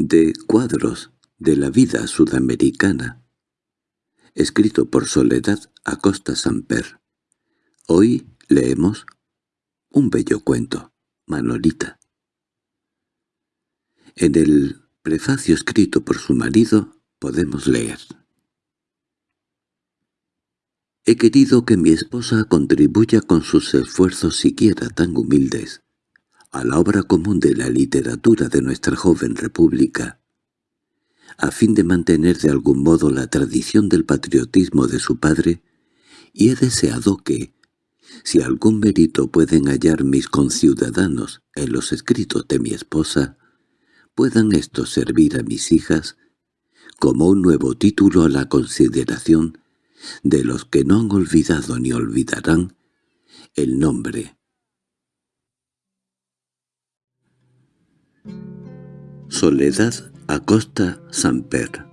de cuadros de la vida sudamericana, escrito por Soledad Acosta Samper. Hoy leemos un bello cuento, Manolita. En el prefacio escrito por su marido podemos leer. He querido que mi esposa contribuya con sus esfuerzos siquiera tan humildes a la obra común de la literatura de nuestra joven república, a fin de mantener de algún modo la tradición del patriotismo de su padre, y he deseado que, si algún mérito pueden hallar mis conciudadanos en los escritos de mi esposa, puedan estos servir a mis hijas como un nuevo título a la consideración de los que no han olvidado ni olvidarán el nombre. Soledad Acosta Samper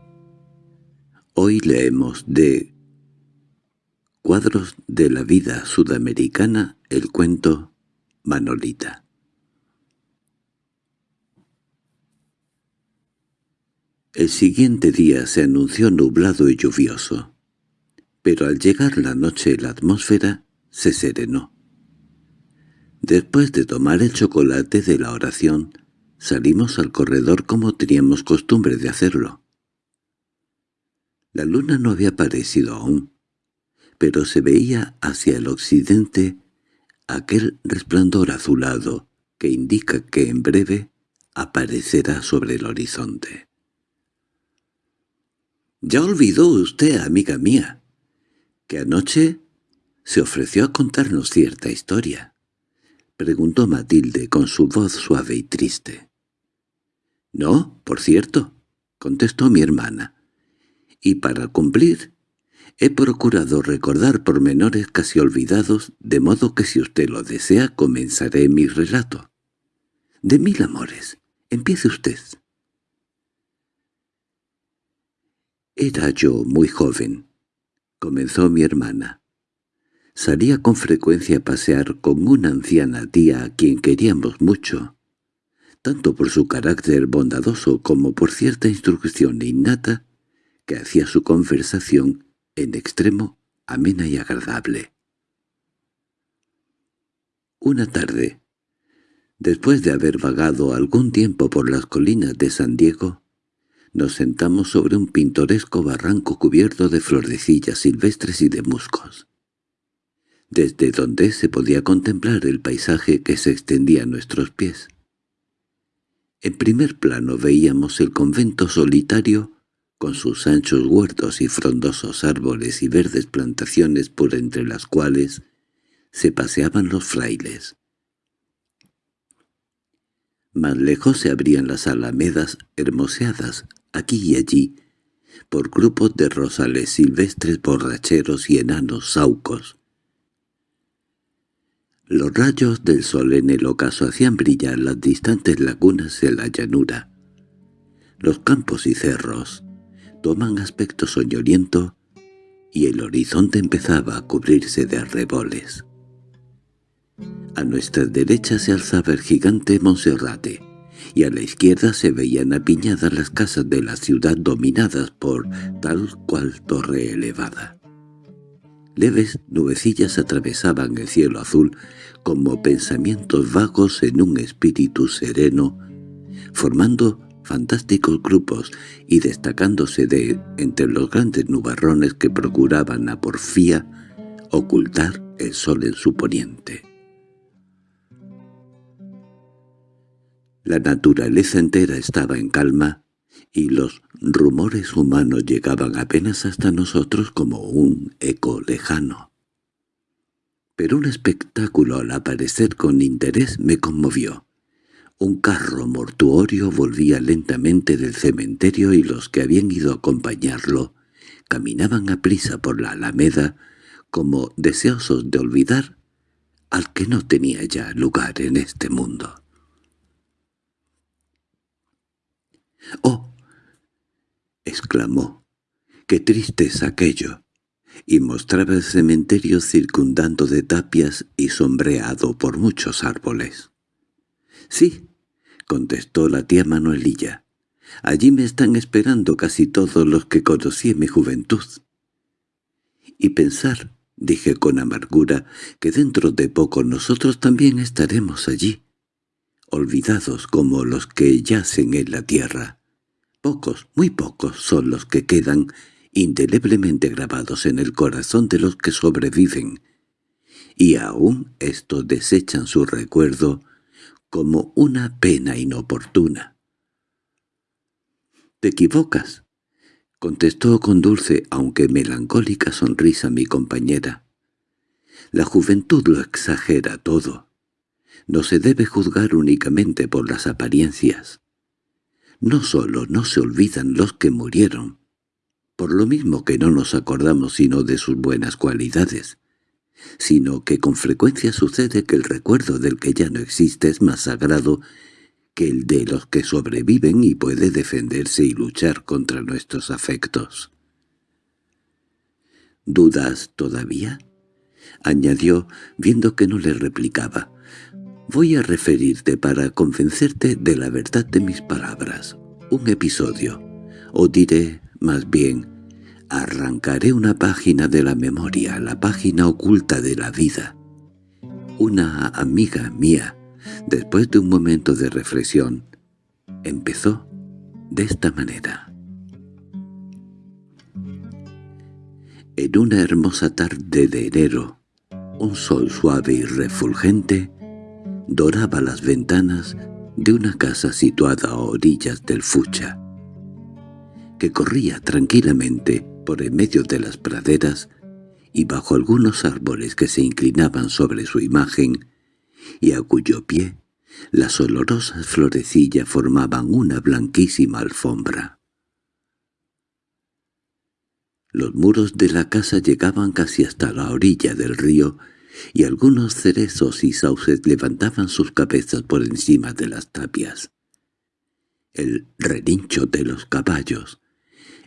Hoy leemos de Cuadros de la vida sudamericana el cuento Manolita. El siguiente día se anunció nublado y lluvioso pero al llegar la noche la atmósfera se serenó. Después de tomar el chocolate de la oración, salimos al corredor como teníamos costumbre de hacerlo. La luna no había aparecido aún, pero se veía hacia el occidente aquel resplandor azulado que indica que en breve aparecerá sobre el horizonte. —Ya olvidó usted, amiga mía —¿Que anoche se ofreció a contarnos cierta historia? —preguntó Matilde con su voz suave y triste. —No, por cierto —contestó mi hermana—, y para cumplir he procurado recordar pormenores casi olvidados, de modo que si usted lo desea comenzaré mi relato. De mil amores. Empiece usted. Era yo muy joven, comenzó mi hermana. Salía con frecuencia a pasear con una anciana tía a quien queríamos mucho, tanto por su carácter bondadoso como por cierta instrucción innata que hacía su conversación en extremo amena y agradable. Una tarde, después de haber vagado algún tiempo por las colinas de San Diego, nos sentamos sobre un pintoresco barranco cubierto de florecillas silvestres y de muscos, desde donde se podía contemplar el paisaje que se extendía a nuestros pies. En primer plano veíamos el convento solitario, con sus anchos huertos y frondosos árboles y verdes plantaciones por entre las cuales se paseaban los frailes. Más lejos se abrían las alamedas hermoseadas aquí y allí, por grupos de rosales silvestres borracheros y enanos saucos. Los rayos del sol en el ocaso hacían brillar las distantes lagunas de la llanura. Los campos y cerros toman aspecto soñoliento y el horizonte empezaba a cubrirse de arreboles. A nuestra derecha se alzaba el gigante Monserrate, y a la izquierda se veían apiñadas las casas de la ciudad dominadas por tal cual torre elevada. Leves nubecillas atravesaban el cielo azul como pensamientos vagos en un espíritu sereno, formando fantásticos grupos y destacándose de entre los grandes nubarrones que procuraban a porfía ocultar el sol en su poniente. La naturaleza entera estaba en calma, y los rumores humanos llegaban apenas hasta nosotros como un eco lejano. Pero un espectáculo al aparecer con interés me conmovió. Un carro mortuorio volvía lentamente del cementerio y los que habían ido a acompañarlo caminaban a prisa por la alameda como deseosos de olvidar al que no tenía ya lugar en este mundo. —¡Oh! —exclamó. —¡Qué triste es aquello! Y mostraba el cementerio circundando de tapias y sombreado por muchos árboles. —Sí —contestó la tía Manuelilla—, Allí me están esperando casi todos los que conocí en mi juventud. Y pensar, dije con amargura, que dentro de poco nosotros también estaremos allí, olvidados como los que yacen en la tierra. Pocos, muy pocos, son los que quedan indeleblemente grabados en el corazón de los que sobreviven, y aún estos desechan su recuerdo como una pena inoportuna. —Te equivocas —contestó con dulce aunque melancólica sonrisa mi compañera. La juventud lo exagera todo. No se debe juzgar únicamente por las apariencias. No solo no se olvidan los que murieron, por lo mismo que no nos acordamos sino de sus buenas cualidades, sino que con frecuencia sucede que el recuerdo del que ya no existe es más sagrado que el de los que sobreviven y puede defenderse y luchar contra nuestros afectos. —¿Dudas todavía? —añadió, viendo que no le replicaba. —Voy a referirte para convencerte de la verdad de mis palabras. Un episodio. O diré, más bien, arrancaré una página de la memoria, la página oculta de la vida. Una amiga mía, Después de un momento de reflexión, empezó de esta manera. En una hermosa tarde de enero, un sol suave y refulgente doraba las ventanas de una casa situada a orillas del Fucha, que corría tranquilamente por en medio de las praderas y bajo algunos árboles que se inclinaban sobre su imagen y a cuyo pie las olorosas florecillas formaban una blanquísima alfombra. Los muros de la casa llegaban casi hasta la orilla del río, y algunos cerezos y sauces levantaban sus cabezas por encima de las tapias. El relincho de los caballos,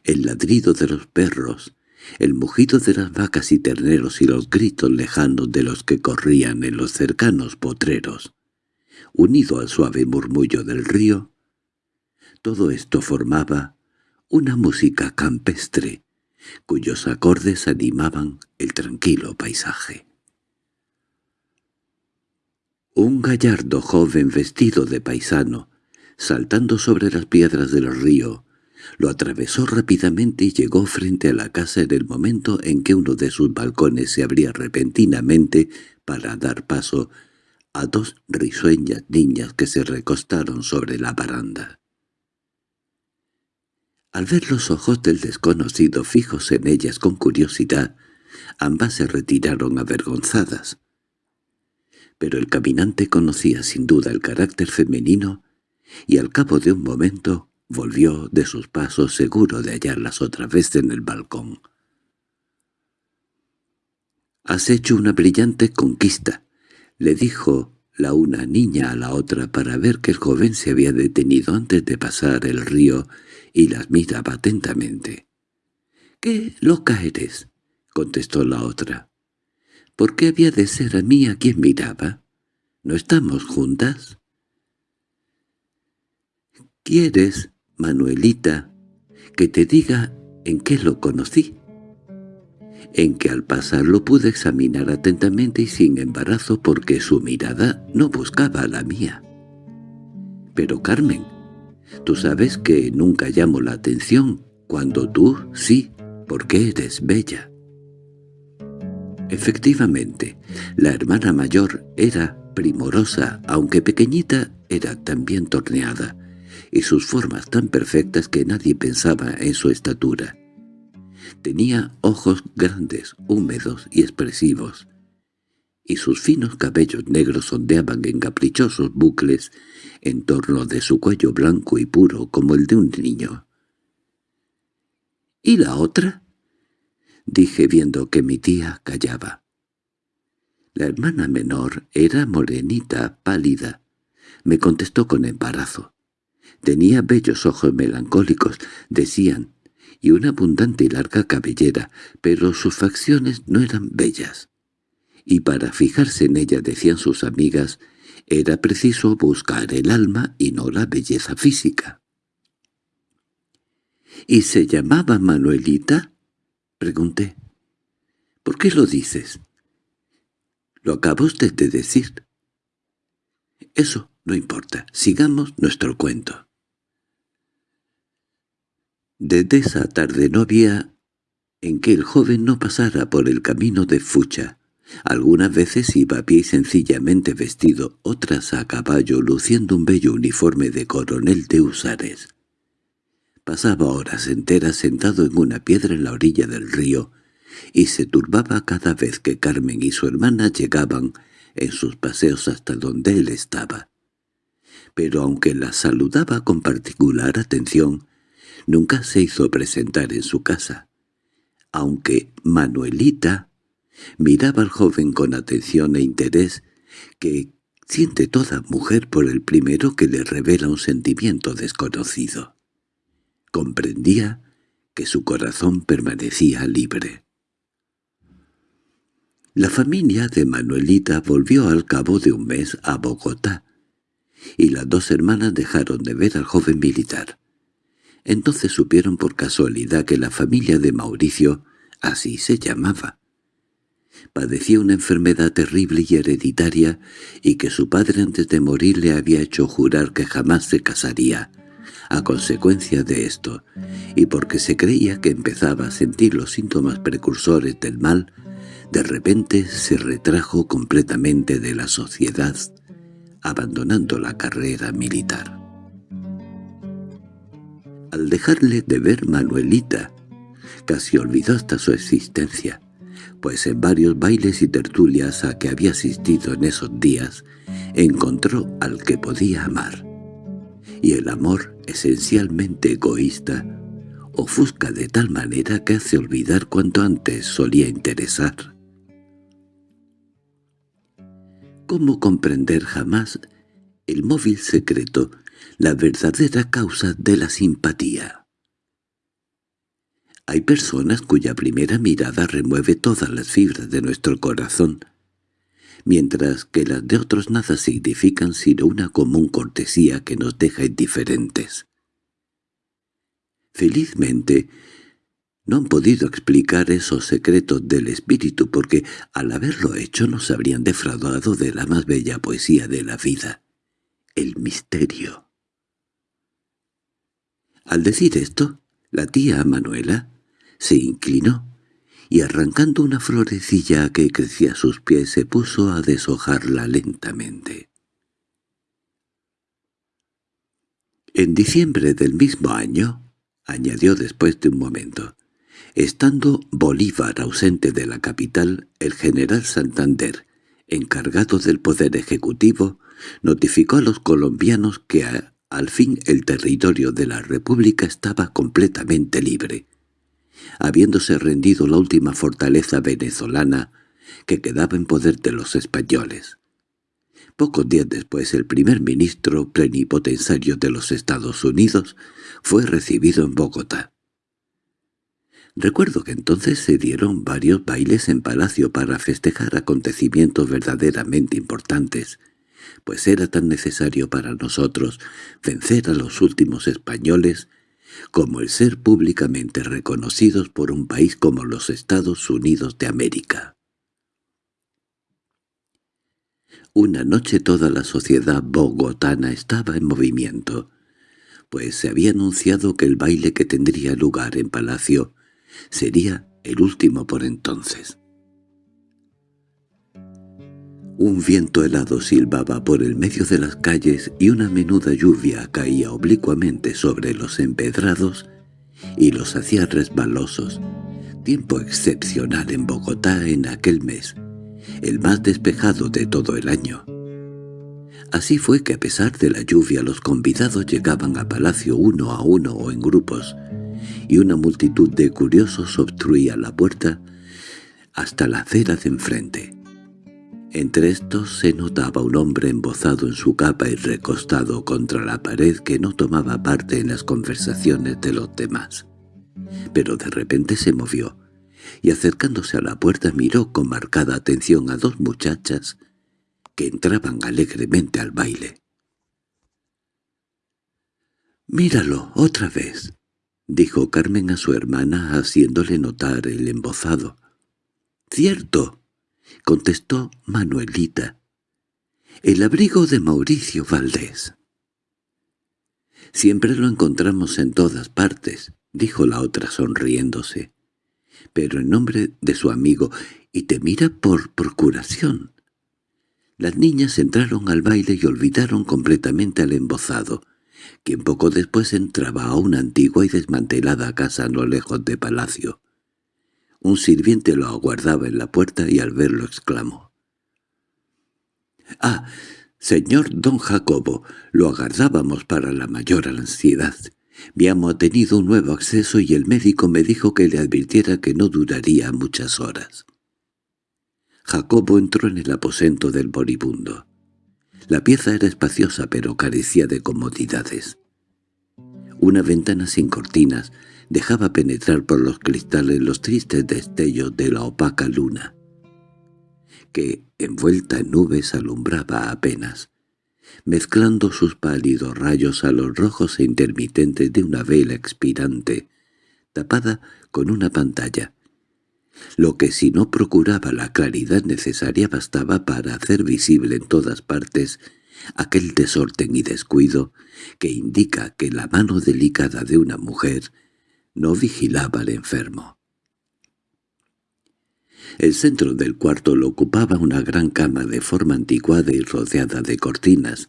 el ladrido de los perros, el mugido de las vacas y terneros y los gritos lejanos de los que corrían en los cercanos potreros, unido al suave murmullo del río, todo esto formaba una música campestre, cuyos acordes animaban el tranquilo paisaje. Un gallardo joven vestido de paisano, saltando sobre las piedras del río, lo atravesó rápidamente y llegó frente a la casa en el momento en que uno de sus balcones se abría repentinamente para dar paso a dos risueñas niñas que se recostaron sobre la baranda. Al ver los ojos del desconocido fijos en ellas con curiosidad, ambas se retiraron avergonzadas. Pero el caminante conocía sin duda el carácter femenino y al cabo de un momento Volvió de sus pasos seguro de hallarlas otra vez en el balcón. «Has hecho una brillante conquista», le dijo la una niña a la otra para ver que el joven se había detenido antes de pasar el río y las miraba atentamente. «¡Qué loca eres!» contestó la otra. «¿Por qué había de ser a mí a quien miraba? ¿No estamos juntas?» «¿Quieres?» Manuelita, que te diga en qué lo conocí. En que al pasar lo pude examinar atentamente y sin embarazo porque su mirada no buscaba la mía. Pero Carmen, tú sabes que nunca llamo la atención, cuando tú sí, porque eres bella. Efectivamente, la hermana mayor era primorosa, aunque pequeñita era también torneada, y sus formas tan perfectas que nadie pensaba en su estatura. Tenía ojos grandes, húmedos y expresivos, y sus finos cabellos negros ondeaban en caprichosos bucles en torno de su cuello blanco y puro como el de un niño. —¿Y la otra? —dije viendo que mi tía callaba. La hermana menor era morenita, pálida. Me contestó con embarazo. Tenía bellos ojos melancólicos, decían, y una abundante y larga cabellera, pero sus facciones no eran bellas. Y para fijarse en ella, decían sus amigas, era preciso buscar el alma y no la belleza física. —¿Y se llamaba Manuelita? —pregunté. —¿Por qué lo dices? —Lo acaba usted de decir. —Eso no importa. Sigamos nuestro cuento. Desde esa tarde no había en que el joven no pasara por el camino de Fucha. Algunas veces iba a pie y sencillamente vestido, otras a caballo, luciendo un bello uniforme de coronel de husares. Pasaba horas enteras sentado en una piedra en la orilla del río, y se turbaba cada vez que Carmen y su hermana llegaban en sus paseos hasta donde él estaba. Pero aunque la saludaba con particular atención, nunca se hizo presentar en su casa. Aunque Manuelita miraba al joven con atención e interés que siente toda mujer por el primero que le revela un sentimiento desconocido. Comprendía que su corazón permanecía libre. La familia de Manuelita volvió al cabo de un mes a Bogotá, y las dos hermanas dejaron de ver al joven militar. Entonces supieron por casualidad que la familia de Mauricio, así se llamaba, padecía una enfermedad terrible y hereditaria y que su padre antes de morir le había hecho jurar que jamás se casaría, a consecuencia de esto, y porque se creía que empezaba a sentir los síntomas precursores del mal, de repente se retrajo completamente de la sociedad, abandonando la carrera militar. Al dejarle de ver Manuelita, casi olvidó hasta su existencia, pues en varios bailes y tertulias a que había asistido en esos días, encontró al que podía amar. Y el amor, esencialmente egoísta, ofusca de tal manera que hace olvidar cuanto antes solía interesar. ¿Cómo comprender jamás el móvil secreto la verdadera causa de la simpatía. Hay personas cuya primera mirada remueve todas las fibras de nuestro corazón, mientras que las de otros nada significan sino una común cortesía que nos deja indiferentes. Felizmente, no han podido explicar esos secretos del espíritu porque, al haberlo hecho, nos habrían defraudado de la más bella poesía de la vida, el misterio. Al decir esto, la tía Manuela se inclinó y arrancando una florecilla que crecía a sus pies se puso a deshojarla lentamente. En diciembre del mismo año, añadió después de un momento, estando Bolívar ausente de la capital, el general Santander, encargado del poder ejecutivo, notificó a los colombianos que al fin el territorio de la República estaba completamente libre, habiéndose rendido la última fortaleza venezolana que quedaba en poder de los españoles. Pocos días después el primer ministro plenipotenciario de los Estados Unidos fue recibido en Bogotá. Recuerdo que entonces se dieron varios bailes en palacio para festejar acontecimientos verdaderamente importantes, pues era tan necesario para nosotros vencer a los últimos españoles como el ser públicamente reconocidos por un país como los Estados Unidos de América. Una noche toda la sociedad bogotana estaba en movimiento, pues se había anunciado que el baile que tendría lugar en Palacio sería el último por entonces. Un viento helado silbaba por el medio de las calles y una menuda lluvia caía oblicuamente sobre los empedrados y los hacía resbalosos. Tiempo excepcional en Bogotá en aquel mes, el más despejado de todo el año. Así fue que a pesar de la lluvia los convidados llegaban a palacio uno a uno o en grupos, y una multitud de curiosos obstruía la puerta hasta la acera de enfrente. Entre estos se notaba un hombre embozado en su capa y recostado contra la pared que no tomaba parte en las conversaciones de los demás. Pero de repente se movió, y acercándose a la puerta miró con marcada atención a dos muchachas que entraban alegremente al baile. «¡Míralo, otra vez!» dijo Carmen a su hermana haciéndole notar el embozado. —¡Cierto! —contestó Manuelita. —El abrigo de Mauricio Valdés. —Siempre lo encontramos en todas partes —dijo la otra sonriéndose—, pero en nombre de su amigo, y te mira por procuración. Las niñas entraron al baile y olvidaron completamente al embozado, quien poco después entraba a una antigua y desmantelada casa no lejos de palacio. Un sirviente lo aguardaba en la puerta y al verlo exclamó. —¡Ah, señor don Jacobo! Lo aguardábamos para la mayor ansiedad. Mi amo ha tenido un nuevo acceso y el médico me dijo que le advirtiera que no duraría muchas horas. Jacobo entró en el aposento del moribundo. La pieza era espaciosa pero carecía de comodidades. Una ventana sin cortinas dejaba penetrar por los cristales los tristes destellos de la opaca luna, que, envuelta en nubes, alumbraba apenas, mezclando sus pálidos rayos a los rojos e intermitentes de una vela expirante, tapada con una pantalla, lo que si no procuraba la claridad necesaria bastaba para hacer visible en todas partes aquel desorden y descuido que indica que la mano delicada de una mujer no vigilaba al enfermo. El centro del cuarto lo ocupaba una gran cama de forma anticuada y rodeada de cortinas,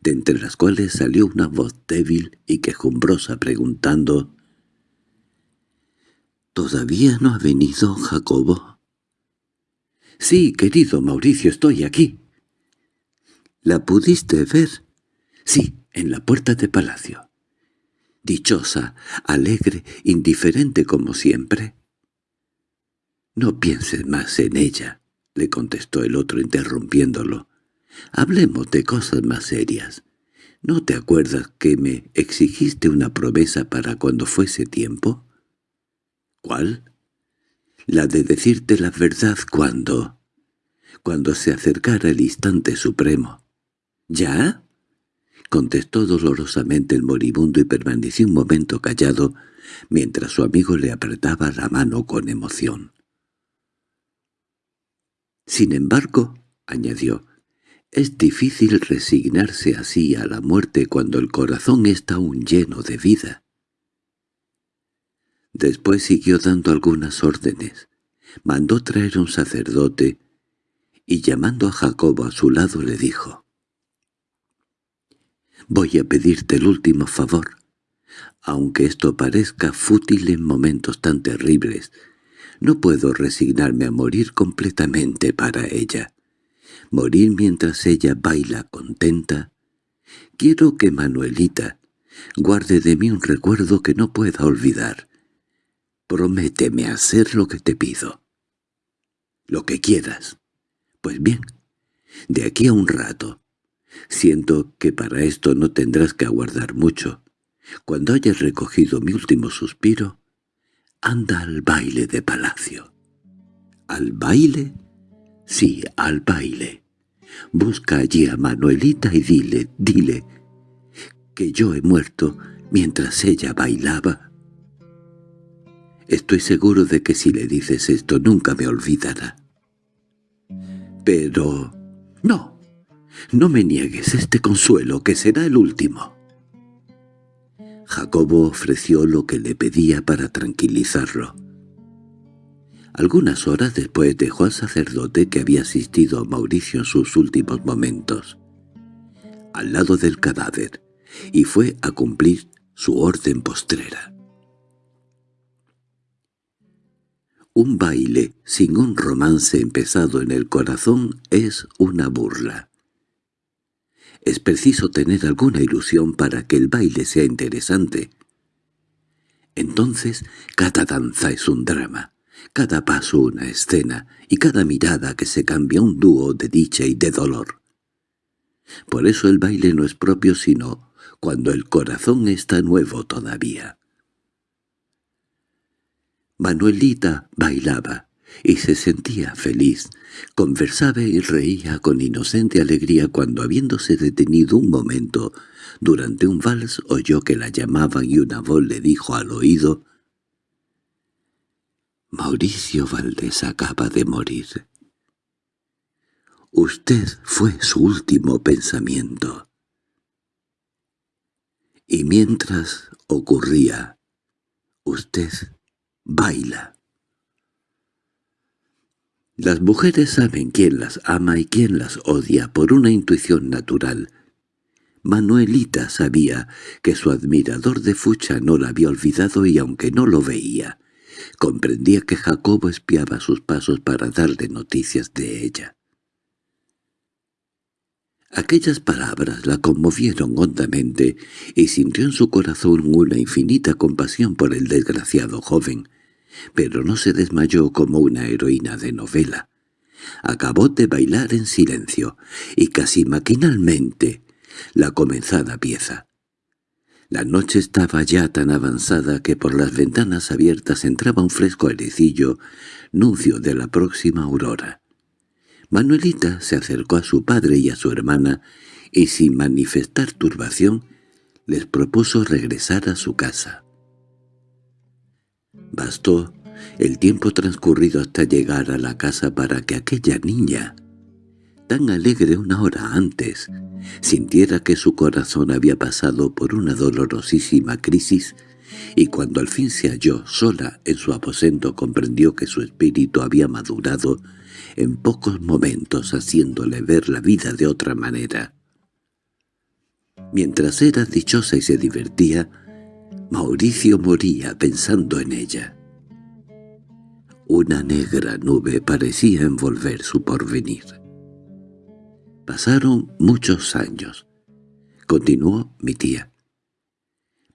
de entre las cuales salió una voz débil y quejumbrosa preguntando —¿Todavía no ha venido Jacobo? —Sí, querido Mauricio, estoy aquí. —¿La pudiste ver? —Sí, en la puerta de palacio. —Dichosa, alegre, indiferente como siempre. —No pienses más en ella —le contestó el otro interrumpiéndolo. —Hablemos de cosas más serias. ¿No te acuerdas que me exigiste una promesa para cuando fuese tiempo? —¿Cuál? —La de decirte la verdad cuando... cuando se acercara el instante supremo. —¿Ya? —contestó dolorosamente el moribundo y permaneció un momento callado mientras su amigo le apretaba la mano con emoción. —Sin embargo —añadió—, es difícil resignarse así a la muerte cuando el corazón está aún lleno de vida. Después siguió dando algunas órdenes. Mandó traer un sacerdote y llamando a Jacobo a su lado le dijo «Voy a pedirte el último favor. Aunque esto parezca fútil en momentos tan terribles, no puedo resignarme a morir completamente para ella. Morir mientras ella baila contenta. Quiero que Manuelita guarde de mí un recuerdo que no pueda olvidar, Prométeme hacer lo que te pido. Lo que quieras. Pues bien, de aquí a un rato. Siento que para esto no tendrás que aguardar mucho. Cuando hayas recogido mi último suspiro, anda al baile de palacio. ¿Al baile? Sí, al baile. Busca allí a Manuelita y dile, dile, que yo he muerto mientras ella bailaba Estoy seguro de que si le dices esto nunca me olvidará. Pero... no, no me niegues este consuelo, que será el último. Jacobo ofreció lo que le pedía para tranquilizarlo. Algunas horas después dejó al sacerdote que había asistido a Mauricio en sus últimos momentos, al lado del cadáver, y fue a cumplir su orden postrera. Un baile sin un romance empezado en el corazón es una burla. Es preciso tener alguna ilusión para que el baile sea interesante. Entonces cada danza es un drama, cada paso una escena y cada mirada que se cambia un dúo de dicha y de dolor. Por eso el baile no es propio sino cuando el corazón está nuevo todavía. Manuelita bailaba, y se sentía feliz. Conversaba y reía con inocente alegría cuando, habiéndose detenido un momento durante un vals, oyó que la llamaban y una voz le dijo al oído «Mauricio Valdés acaba de morir». Usted fue su último pensamiento. Y mientras ocurría, usted baila. Las mujeres saben quién las ama y quién las odia por una intuición natural. Manuelita sabía que su admirador de Fucha no la había olvidado y aunque no lo veía, comprendía que Jacobo espiaba sus pasos para darle noticias de ella. Aquellas palabras la conmovieron hondamente y sintió en su corazón una infinita compasión por el desgraciado joven, pero no se desmayó como una heroína de novela. Acabó de bailar en silencio, y casi maquinalmente, la comenzada pieza. La noche estaba ya tan avanzada que por las ventanas abiertas entraba un fresco airecillo, nuncio de la próxima aurora. Manuelita se acercó a su padre y a su hermana, y sin manifestar turbación, les propuso regresar a su casa. Bastó el tiempo transcurrido hasta llegar a la casa para que aquella niña, tan alegre una hora antes, sintiera que su corazón había pasado por una dolorosísima crisis y cuando al fin se halló sola en su aposento comprendió que su espíritu había madurado en pocos momentos haciéndole ver la vida de otra manera. Mientras era dichosa y se divertía, Mauricio moría pensando en ella. Una negra nube parecía envolver su porvenir. Pasaron muchos años. Continuó mi tía.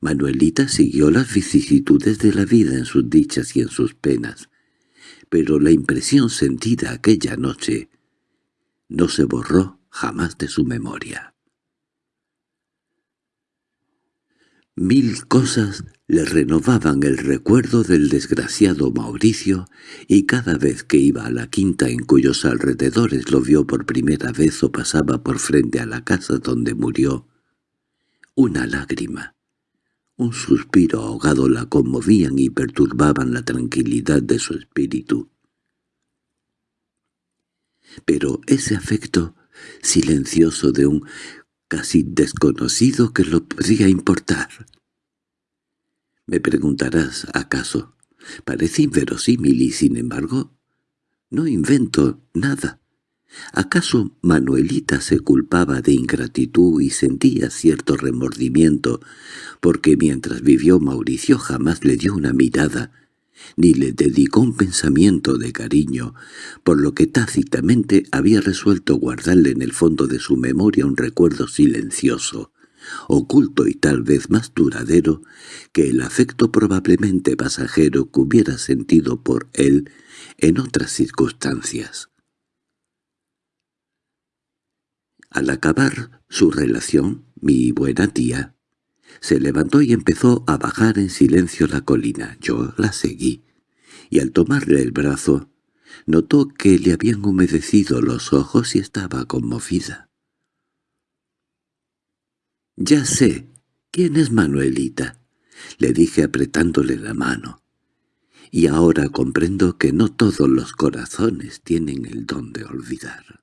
Manuelita siguió las vicisitudes de la vida en sus dichas y en sus penas, pero la impresión sentida aquella noche no se borró jamás de su memoria. Mil cosas le renovaban el recuerdo del desgraciado Mauricio, y cada vez que iba a la quinta en cuyos alrededores lo vio por primera vez o pasaba por frente a la casa donde murió, una lágrima, un suspiro ahogado la conmovían y perturbaban la tranquilidad de su espíritu. Pero ese afecto silencioso de un casi desconocido que lo podría importar. Me preguntarás, ¿acaso? Parece inverosímil y, sin embargo, no invento nada. ¿Acaso Manuelita se culpaba de ingratitud y sentía cierto remordimiento porque mientras vivió Mauricio jamás le dio una mirada ni le dedicó un pensamiento de cariño, por lo que tácitamente había resuelto guardarle en el fondo de su memoria un recuerdo silencioso, oculto y tal vez más duradero que el afecto probablemente pasajero que hubiera sentido por él en otras circunstancias. Al acabar su relación, mi buena tía se levantó y empezó a bajar en silencio la colina. Yo la seguí, y al tomarle el brazo, notó que le habían humedecido los ojos y estaba conmovida. «Ya sé, ¿quién es Manuelita?» le dije apretándole la mano. «Y ahora comprendo que no todos los corazones tienen el don de olvidar».